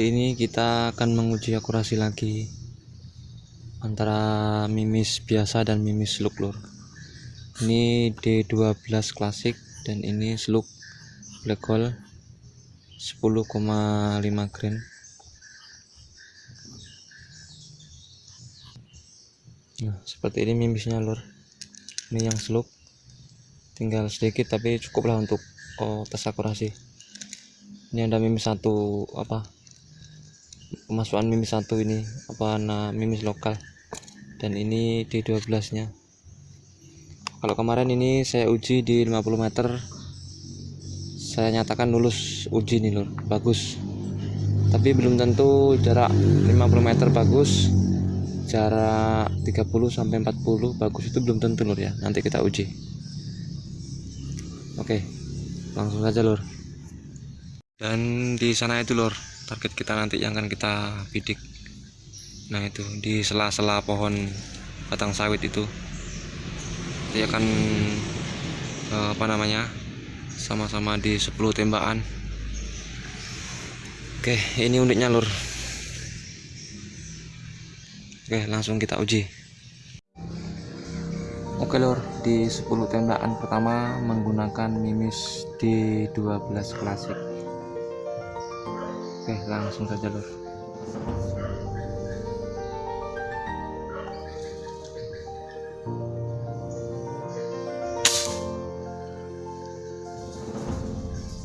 kali ini kita akan menguji akurasi lagi antara mimis biasa dan mimis slug lur. Ini D12 klasik dan ini slug black hole 10,5 grain nah seperti ini mimisnya lur. Ini yang slug tinggal sedikit tapi cukuplah untuk oh, tes akurasi. Ini ada mimis satu apa pemasukan mimis satu ini apa nah mimis lokal. Dan ini di 12 nya kalau kemarin ini saya uji di 50 meter saya nyatakan lulus uji nih lur. Bagus. Tapi belum tentu jarak 50 meter bagus jarak 30 sampai 40 bagus itu belum tentu lur ya. Nanti kita uji. Oke langsung saja lur. Dan di sana itu lur target kita nanti yang akan kita bidik. Nah itu di sela-sela pohon batang sawit itu. Dia akan eh, apa namanya sama-sama di 10 tembakan. Oke ini uniknya lur Oke langsung kita uji. Oke lor di 10 tembakan pertama menggunakan mimis D12 klasik Oke langsung saja lor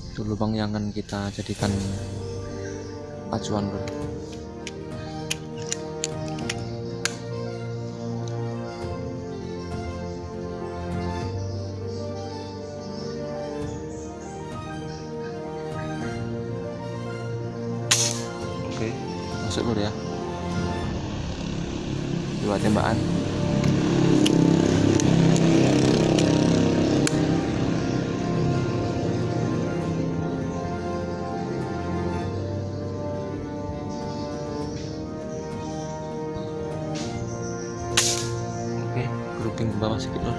itu lubang yang akan kita jadikan acuan lor masuk dulu ya. Dua tembakan. Oke, grouping ke bawah sedikit lor.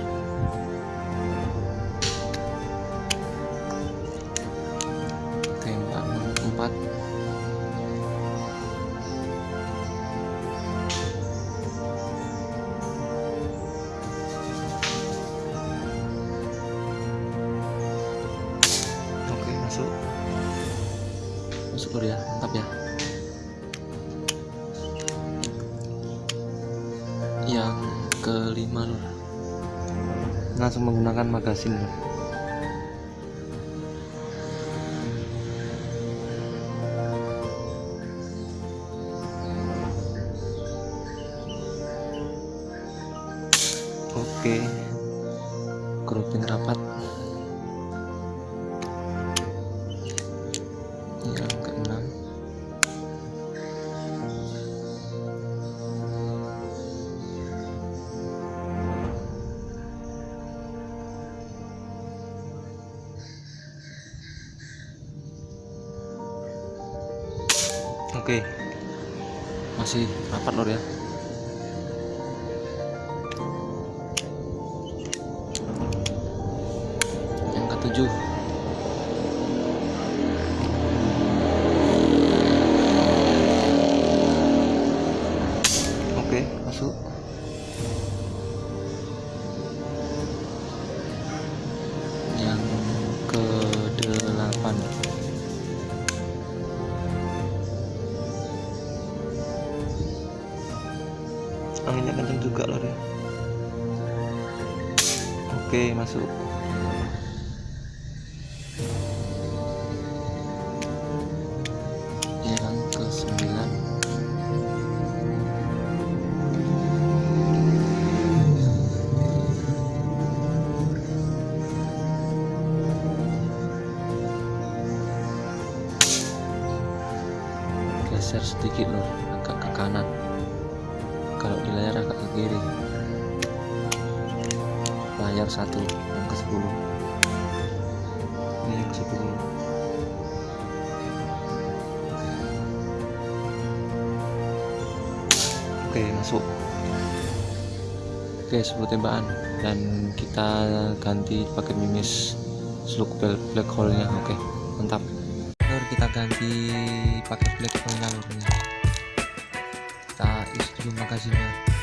Masuk dulu ya, mantap ya. Yang kelima lur. Langsung menggunakan magasin lur. Oke. Grouping rapat. Oke. Masih rapat lor ya? Yang ketujuh Oke, masuk. Ke sembilan. geser sedikit lur agak ke kanan kalau di layar agak ke kiri layar satu yang ke 10 ini yang ke 10 oke masuk. Oke 10 tembakan. Dan kita ganti pakai mimis slug black hole nya oke mantap. Lur, kita ganti pakai black jalurnya kita isi dulu magazine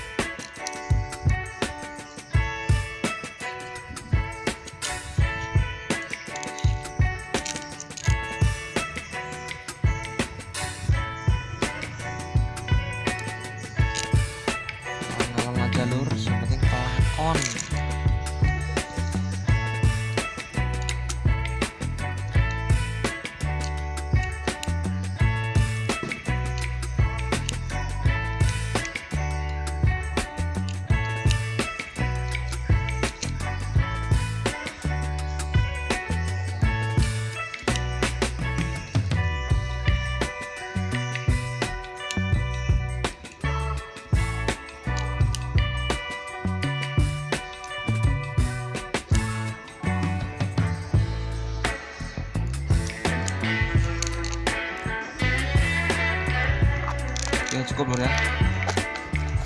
cukup lur ya.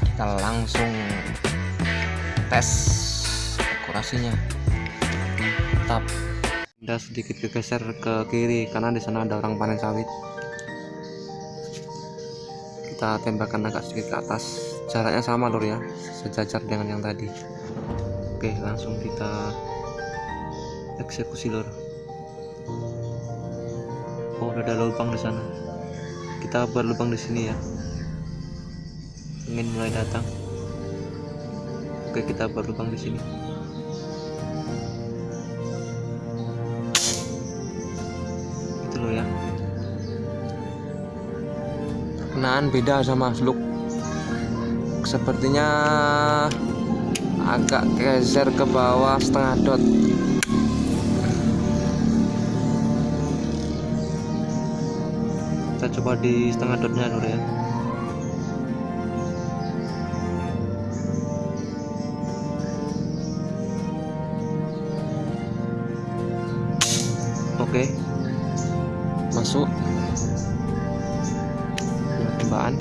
Kita langsung tes akurasinya. Tetap kita sedikit geser ke kiri karena di sana ada orang panen sawit. Kita tembakan agak sedikit ke atas. Jaraknya sama lur ya. Sejajar dengan yang tadi. Oke langsung kita eksekusi lur. Oh udah ada lubang di sana. Kita berlubang di sini ya angin mulai datang. Oke kita berlubang di sini. Itu loh ya. Perkenaan beda sama slug sepertinya agak geser ke bawah setengah dot. Kita coba di setengah dotnya dulu ya masuk dua tembakan.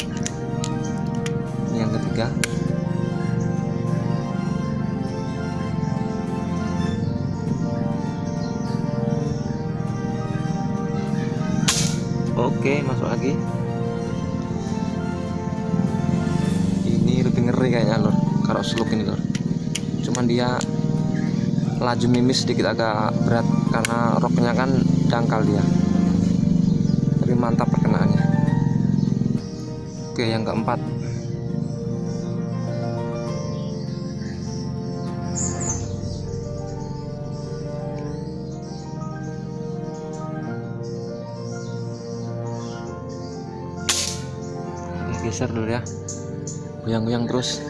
Ini yang ketiga. Oke masuk lagi. Ini lebih ngeri kayaknya lor kalau seluk ini lor cuman dia laju mimis sedikit agak berat karena roknya kan dangkal dia mantap perkenaannya. Oke yang keempat. Geser dulu ya. Goyang-goyang terus.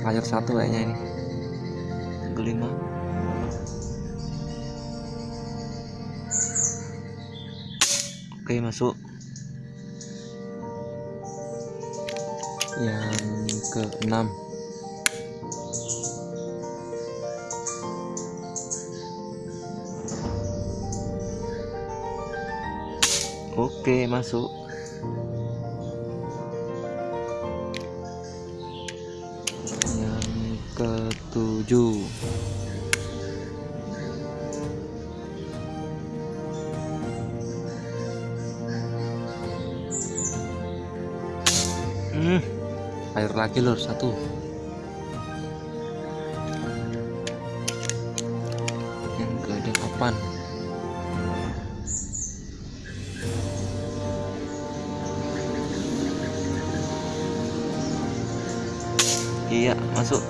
Layar satu kayaknya ini oke masuk. Yang ke enam oke masuk. Yang ketujuh hmm, air lagi lor satu. Yang ke delapan iya masuk.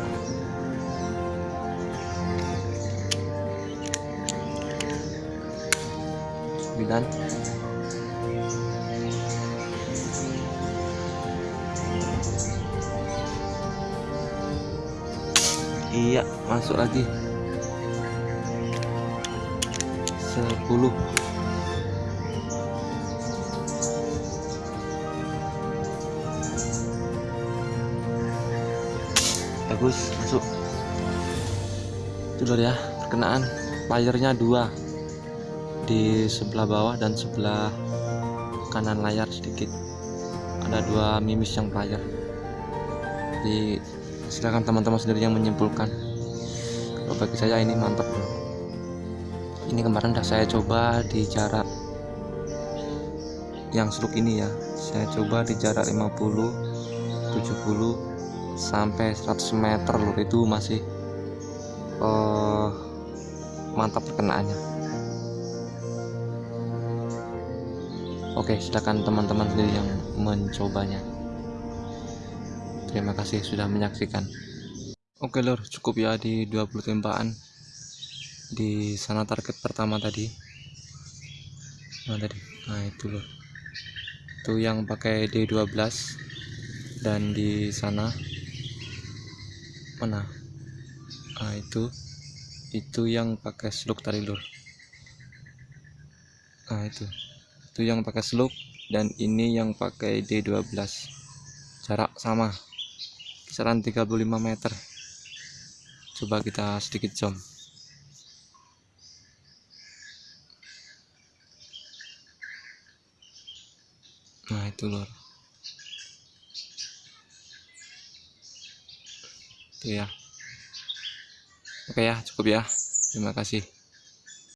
Sembilan iya masuk lagi. Sepuluh. Bagus masuk. Itu ya perkenaan. Layarnya dua. Di sebelah bawah dan sebelah kanan layar sedikit. Ada dua mimis yang layar jadi silakan teman-teman sendiri yang menyimpulkan. Kalau bagi saya ini mantap ini kemarin udah saya coba di jarak yang seluk ini ya. Saya coba di jarak 50 70 sampai 100 meter lur itu masih uh, mantap perkenaannya. Oke silakan teman-teman sendiri yang mencobanya terima kasih sudah menyaksikan. Oke lur cukup ya di 20 tembakan di sana target pertama tadi. Nah tadi? Nah itu lur. Itu yang pakai D12 dan di sana mana? Nah itu. Itu yang pakai slug tadi lur. Nah itu. Itu yang pakai slug dan ini yang pakai D12 jarak sama kisaran 35 meter. Coba kita sedikit zoom nah itu lor itu ya. Oke ya cukup ya. Terima kasih